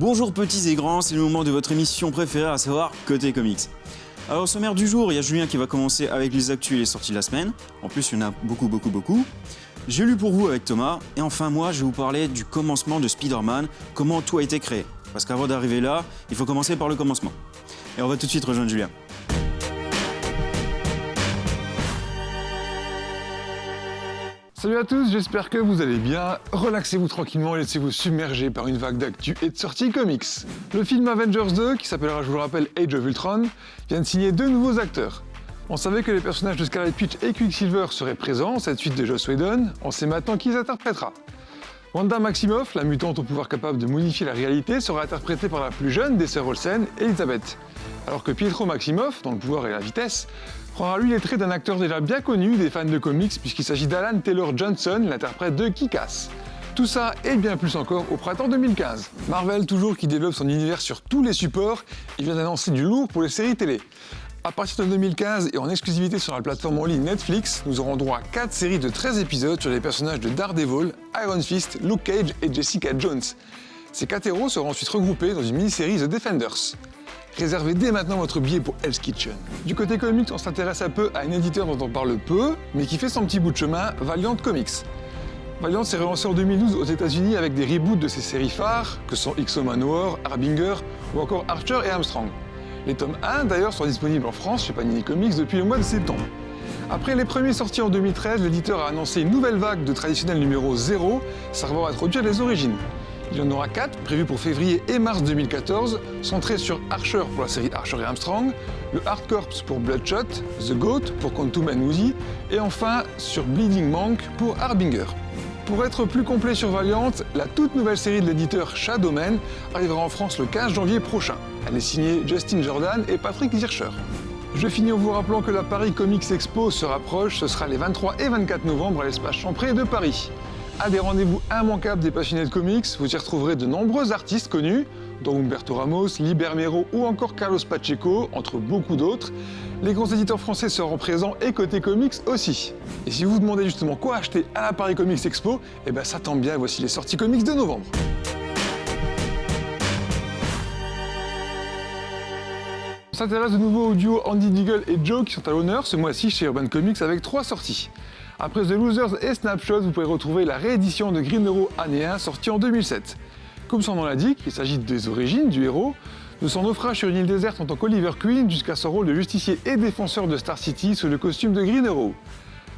Bonjour petits et grands, c'est le moment de votre émission préférée, à savoir Côté Comics. Alors au sommaire du jour, il y a Julien qui va commencer avec les actus et les sorties de la semaine. En plus, il y en a beaucoup, beaucoup, beaucoup. J'ai lu pour vous avec Thomas. Et enfin, moi, je vais vous parler du commencement de Spider-Man, comment tout a été créé. Parce qu'avant d'arriver là, il faut commencer par le commencement. Et on va tout de suite rejoindre Julien. Salut à tous, j'espère que vous allez bien. Relaxez-vous tranquillement et laissez-vous submerger par une vague d'actu et de sorties comics. Le film Avengers 2, qui s'appellera, je vous le rappelle, Age of Ultron, vient de signer deux nouveaux acteurs. On savait que les personnages de Scarlet Witch et Quicksilver seraient présents, cette suite de Joss Whedon, on sait maintenant qui les interprétera. Wanda Maximoff, la mutante au pouvoir capable de modifier la réalité, sera interprétée par la plus jeune des sœurs Olsen, Elizabeth. Alors que Pietro Maximoff, dans le pouvoir et la vitesse, prendra lui les traits d'un acteur déjà bien connu des fans de comics puisqu'il s'agit d'Alan Taylor Johnson, l'interprète de Kick-Ass. Tout ça et bien plus encore au printemps 2015. Marvel, toujours qui développe son univers sur tous les supports, il vient d'annoncer du lourd pour les séries télé. À partir de 2015 et en exclusivité sur la plateforme en ligne Netflix, nous aurons droit à 4 séries de 13 épisodes sur les personnages de Daredevil, Iron Fist, Luke Cage et Jessica Jones. Ces 4 héros seront ensuite regroupés dans une mini-série The Defenders. Réservez dès maintenant votre billet pour Hell's Kitchen. Du côté comics, on s'intéresse un peu à un éditeur dont on parle peu, mais qui fait son petit bout de chemin, Valiant Comics. Valiant s'est relancé en 2012 aux États-Unis avec des reboots de ses séries phares, que sont X-O Manowar, Harbinger ou encore Archer et Armstrong. Les tomes 1 d'ailleurs sont disponibles en France chez Panini Comics depuis le mois de septembre. Après les premiers sortis en 2013, l'éditeur a annoncé une nouvelle vague de traditionnel numéro 0 servant à introduire les origines. Il y en aura 4 prévus pour février et mars 2014, centrés sur Archer pour la série Archer et Armstrong, le Hard Corps pour Bloodshot, The Goat pour Quantum and Woozy, et enfin sur Bleeding Monk pour Harbinger. Pour être plus complet sur Valiant, la toute nouvelle série de l'éditeur Shadowman arrivera en France le 15 janvier prochain. Elle est signée Justin Jordan et Patrick Zircher. Je finis en vous rappelant que la Paris Comics Expo se rapproche, ce sera les 23 et 24 novembre à l'espace Champré de Paris. À des rendez-vous immanquables des passionnés de comics, vous y retrouverez de nombreux artistes connus, dont Humberto Ramos, Liber Mero ou encore Carlos Pacheco, entre beaucoup d'autres. Les grands éditeurs français seront présents et côté comics aussi. Et si vous vous demandez justement quoi acheter à la Paris Comics Expo, eh ben ça tombe bien, voici les sorties comics de novembre. On s'intéresse de nouveau au duo Andy Deagle et Joe qui sont à l'honneur ce mois-ci chez Urban Comics avec trois sorties. Après The Losers et Snapshot, vous pouvez retrouver la réédition de Green Arrow année 1 sortie en 2007. Comme son nom l'indique, il s'agit des origines du héros, de son naufrage sur une île déserte en tant qu'Oliver Queen jusqu'à son rôle de justicier et défenseur de Star City sous le costume de Green Arrow.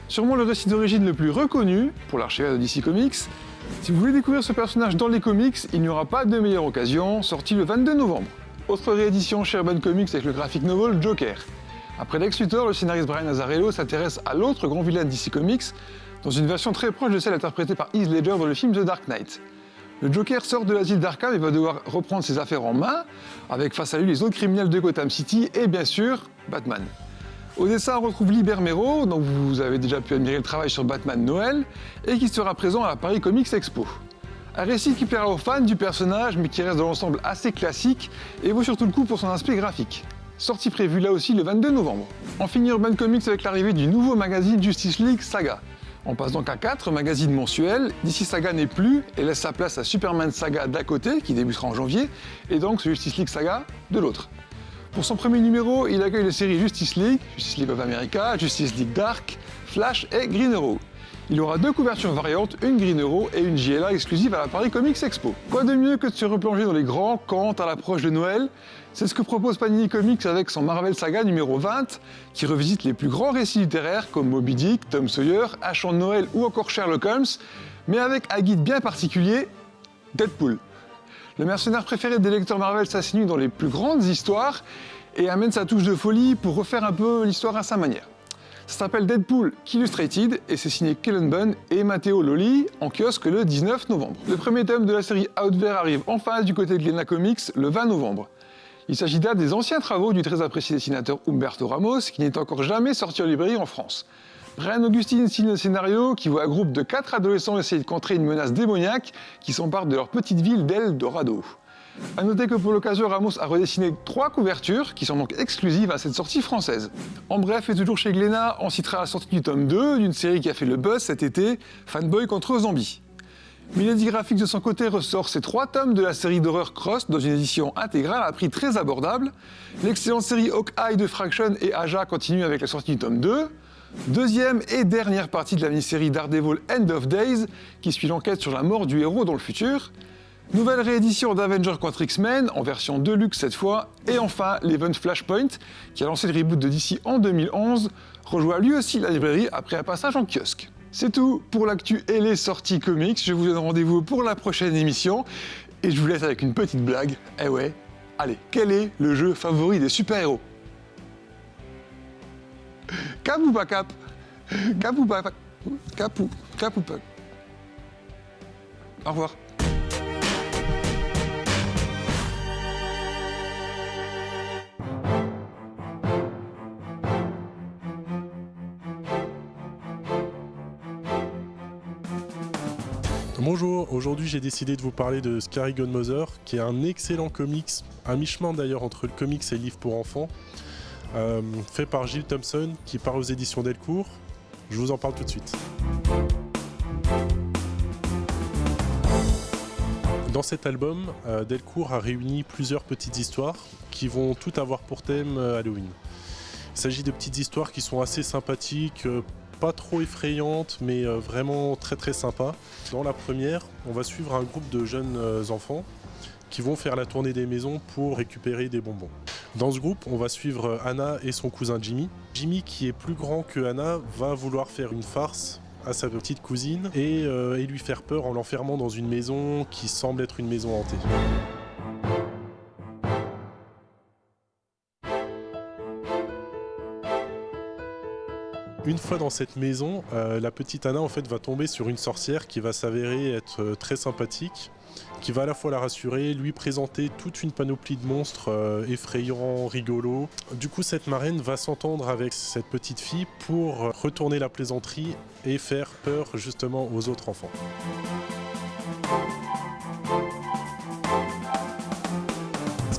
Sûrement le récit d'origine le plus reconnu pour l'archivage de DC Comics. Si vous voulez découvrir ce personnage dans les comics, il n'y aura pas de meilleure occasion, sorti le 22 novembre. Autre réédition chez Comics avec le graphic novel Joker. Après Lex Luthor, le scénariste Brian Azzarello s'intéresse à l'autre grand vilain DC Comics, dans une version très proche de celle interprétée par Heath Ledger dans le film The Dark Knight. Le Joker sort de l'asile d'Arkham et va devoir reprendre ses affaires en main, avec face à lui les autres criminels de Gotham City et bien sûr, Batman. Au dessin, on retrouve Liber Mero, dont vous avez déjà pu admirer le travail sur Batman Noël, et qui sera présent à la Paris Comics Expo. Un récit qui plaira aux fans du personnage, mais qui reste dans l'ensemble assez classique, et vaut surtout le coup pour son aspect graphique sortie prévue là aussi le 22 novembre. On finit Urban Comics avec l'arrivée du nouveau magazine Justice League Saga. On passe donc à 4 magazines mensuels, d'ici Saga n'est plus et laisse sa place à Superman Saga d'un côté, qui débutera en janvier, et donc Justice League Saga de l'autre. Pour son premier numéro, il accueille les séries Justice League, Justice League of America, Justice League Dark, Flash et Green Arrow. Il aura deux couvertures variantes, une Green Arrow et une JLA exclusive à la Paris Comics Expo. Quoi de mieux que de se replonger dans les grands camps à l'approche de Noël? C'est ce que propose Panini Comics avec son Marvel Saga numéro 20, qui revisite les plus grands récits littéraires comme Moby Dick, Tom Sawyer, Achant Noël ou encore Sherlock Holmes, mais avec un guide bien particulier, Deadpool. Le mercenaire préféré des lecteurs Marvel s'assinue dans les plus grandes histoires et amène sa touche de folie pour refaire un peu l'histoire à sa manière. Ça s'appelle Deadpool Illustrated et c'est signé Kellen Bunn et Matteo Loli en kiosque le 19 novembre. Le premier tome de la série Outver arrive en du côté de Glena Comics le 20 novembre. Il s'agit là des anciens travaux du très apprécié dessinateur Humberto Ramos qui n'est encore jamais sorti en librairie en France. Brian Augustine signe le scénario qui voit un groupe de quatre adolescents essayer de contrer une menace démoniaque qui s'empare de leur petite ville d'El Dorado. A noter que pour l'occasion, Ramos a redessiné trois couvertures qui sont donc exclusives à cette sortie française. En bref, et toujours chez Glénat, on citera la sortie du tome 2 d'une série qui a fait le buzz cet été, Fanboy contre Zombie. Milady Graphics de son côté ressort ses trois tomes de la série d'horreur Cross dans une édition intégrale à prix très abordable. L'excellente série Hawkeye de Fraction et Aja continue avec la sortie du tome 2. Deuxième et dernière partie de la mini-série Daredevil End of Days qui suit l'enquête sur la mort du héros dans le futur. Nouvelle réédition d'Avengers contre X-Men, en version Deluxe cette fois, et enfin l'event Flashpoint, qui a lancé le reboot de DC en 2011, rejoint lui aussi la librairie après un passage en kiosque. C'est tout pour l'actu et les sorties comics, je vous donne rendez-vous pour la prochaine émission, et je vous laisse avec une petite blague, eh ouais, allez, quel est le jeu favori des super-héros? Cap ou pas cap? Cap ou pas Cap ou, cap ou pas? Au revoir. Aujourd'hui j'ai décidé de vous parler de Scary Godmother, qui est un excellent comics, à mi-chemin d'ailleurs entre le comics et le livre pour enfants, euh, fait par Gilles Thompson, qui part aux éditions Delcourt. Je vous en parle tout de suite. Dans cet album, euh, Delcourt a réuni plusieurs petites histoires qui vont toutes avoir pour thème euh, Halloween. Il s'agit de petites histoires qui sont assez sympathiques, pas trop effrayante, mais euh, vraiment très très sympa. Dans la première, on va suivre un groupe de jeunes euh, enfants qui vont faire la tournée des maisons pour récupérer des bonbons. Dans ce groupe, on va suivre euh, Anna et son cousin Jimmy. Jimmy, qui est plus grand que Anna, va vouloir faire une farce à sa petite cousine et, et lui faire peur en l'enfermant dans une maison qui semble être une maison hantée. Une fois dans cette maison, euh, la petite Anna en fait va tomber sur une sorcière qui va s'avérer être euh, très sympathique, qui va à la fois la rassurer, lui présenter toute une panoplie de monstres euh, effrayants, rigolos. Du coup, cette marraine va s'entendre avec cette petite fille pour retourner la plaisanterie et faire peur justement aux autres enfants.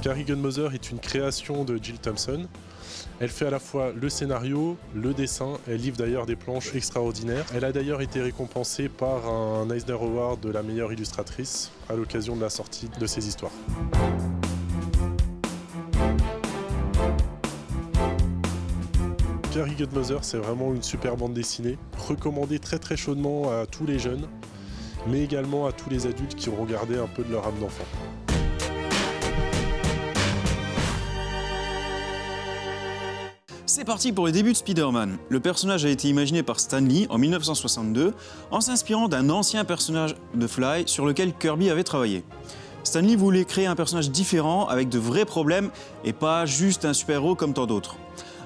Scary Gunmother est une création de Jill Thompson. Elle fait à la fois le scénario, le dessin, elle livre d'ailleurs des planches extraordinaires. Elle a d'ailleurs été récompensée par un Eisner Award de la meilleure illustratrice à l'occasion de la sortie de ses histoires. Carrie Godmother, c'est vraiment une super bande dessinée, recommandée très très chaudement à tous les jeunes, mais également à tous les adultes qui ont regardé un peu de leur âme d'enfant. C'est parti pour le début de Spider-Man. Le personnage a été imaginé par Stan Lee en 1962 en s'inspirant d'un ancien personnage de Fly sur lequel Kirby avait travaillé. Stan Lee voulait créer un personnage différent avec de vrais problèmes et pas juste un super-héros comme tant d'autres.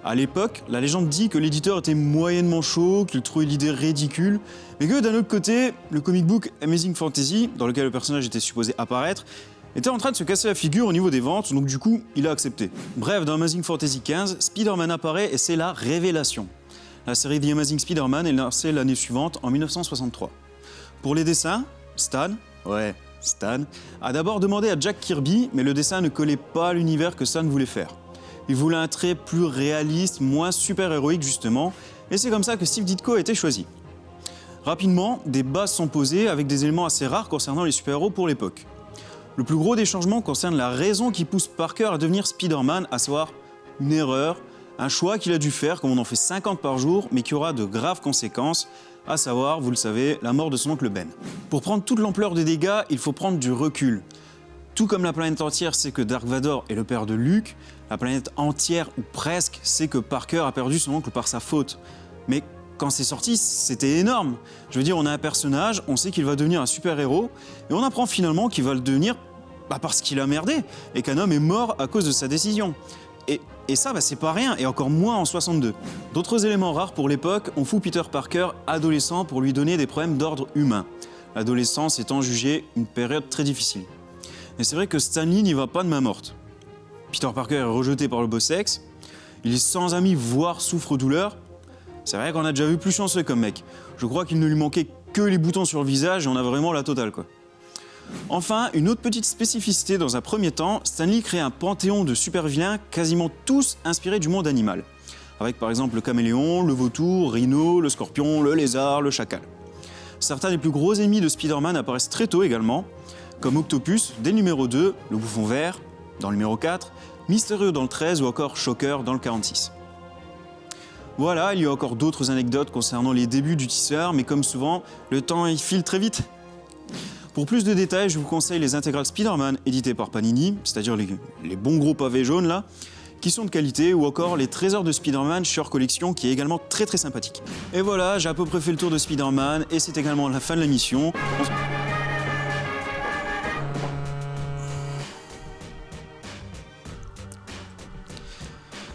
À l'époque, la légende dit que l'éditeur était moyennement chaud, qu'il trouvait l'idée ridicule, mais que d'un autre côté, le comic book Amazing Fantasy, dans lequel le personnage était supposé apparaître, était en train de se casser la figure au niveau des ventes, donc du coup, il a accepté. Bref, dans Amazing Fantasy XV, Spider-Man apparaît et c'est la révélation. La série The Amazing Spider-Man est lancée l'année suivante, en 1963. Pour les dessins, Stan, ouais, Stan, a d'abord demandé à Jack Kirby, mais le dessin ne collait pas à l'univers que Stan voulait faire. Il voulait un trait plus réaliste, moins super-héroïque justement, et c'est comme ça que Steve Ditko a été choisi. Rapidement, des bases sont posées avec des éléments assez rares concernant les super-héros pour l'époque. Le plus gros des changements concerne la raison qui pousse Parker à devenir Spider-Man, à savoir une erreur, un choix qu'il a dû faire, comme on en fait 50 par jour, mais qui aura de graves conséquences, à savoir, vous le savez, la mort de son oncle Ben. Pour prendre toute l'ampleur des dégâts, il faut prendre du recul. Tout comme la planète entière sait que Dark Vador est le père de Luke, la planète entière, ou presque, sait que Parker a perdu son oncle par sa faute. Mais quand c'est sorti, c'était énorme. Je veux dire, on a un personnage, on sait qu'il va devenir un super-héros, et on apprend finalement qu'il va le devenir bah parce qu'il a merdé, et qu'un homme est mort à cause de sa décision. Et, ça, bah, c'est pas rien, et encore moins en 62. D'autres éléments rares pour l'époque ont fou Peter Parker adolescent pour lui donner des problèmes d'ordre humain. L'adolescence étant jugée une période très difficile. Et c'est vrai que Stanley n'y va pas de main morte. Peter Parker est rejeté par le beau sexe, il est sans amis, voire souffre-douleur, c'est vrai qu'on a déjà vu plus chanceux comme mec. Je crois qu'il ne lui manquait que les boutons sur le visage et on a vraiment la totale quoi. Enfin, une autre petite spécificité dans un premier temps, Stanley crée un panthéon de super-vilains quasiment tous inspirés du monde animal. Avec par exemple le caméléon, le vautour, rhino, le scorpion, le lézard, le chacal. Certains des plus gros ennemis de Spider-Man apparaissent très tôt également, comme Octopus dès le numéro 2, le bouffon vert dans le numéro 4, Mystérieux dans le 13 ou encore Shocker dans le 46. Voilà, il y a encore d'autres anecdotes concernant les débuts du tisseur, mais comme souvent, le temps il file très vite. Pour plus de détails, je vous conseille les intégrales Spider-Man éditées par Panini, c'est-à-dire les, bons gros pavés jaunes là, qui sont de qualité, ou encore les trésors de Spider-Man chez Collection, qui est également très très sympathique. Et voilà, j'ai à peu près fait le tour de Spider-Man, et c'est également la fin de la mission. On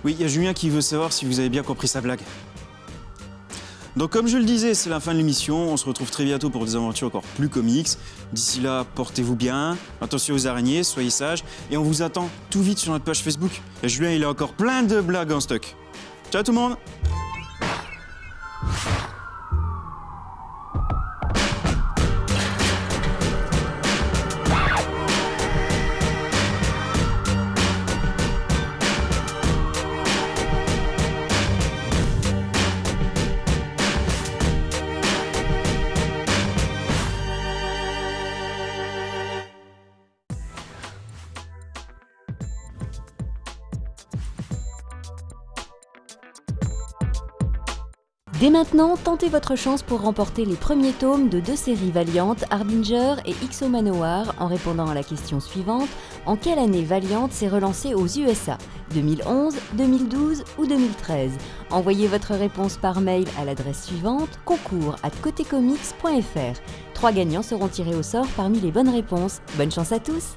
Oui, il y a Julien qui veut savoir si vous avez bien compris sa blague. Donc comme je le disais, c'est la fin de l'émission. On se retrouve très bientôt pour des aventures encore plus comics. D'ici là, portez-vous bien, attention aux araignées, soyez sages, et on vous attend tout vite sur notre page Facebook. Et Julien, il a encore plein de blagues en stock. Ciao tout le monde Dès maintenant, tentez votre chance pour remporter les premiers tomes de deux séries Valiant, Harbinger et XO Manowar en répondant à la question suivante en quelle année Valiant s'est relancé aux USA 2011, 2012 ou 2013 Envoyez votre réponse par mail à l'adresse suivante concours at. Trois gagnants seront tirés au sort parmi les bonnes réponses. Bonne chance à tous